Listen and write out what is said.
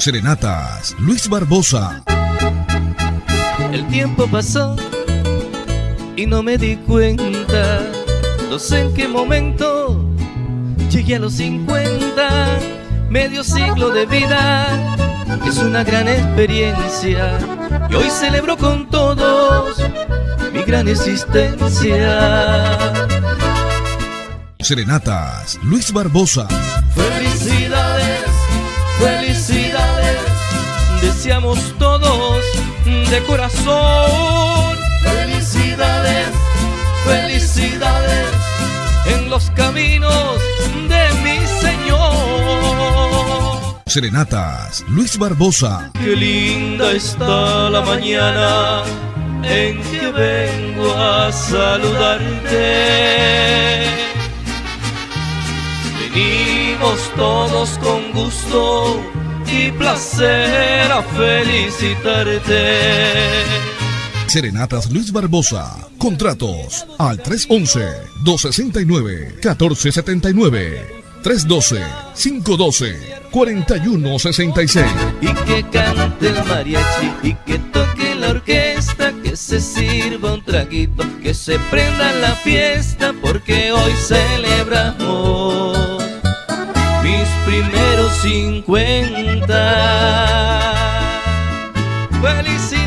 Serenatas Luis Barbosa. El tiempo pasó y no me di cuenta. No sé en qué momento llegué a los 50, medio siglo de vida. Es una gran experiencia y hoy celebro con todos mi gran existencia. Serenatas Luis Barbosa. Felicidades, deseamos todos de corazón. Felicidades, felicidades en los caminos de mi Señor. Serenatas Luis Barbosa. Qué linda está la mañana en que vengo a saludarte. Venimos todos con gusto y placer a felicitarte. Serenatas Luis Barbosa. Contratos al 311-269-1479. 312-512-4166. Y que cante el mariachi y que toque la orquesta, que se sirva un traguito, que se prenda la fiesta, porque hoy celebramos 50. Felicidades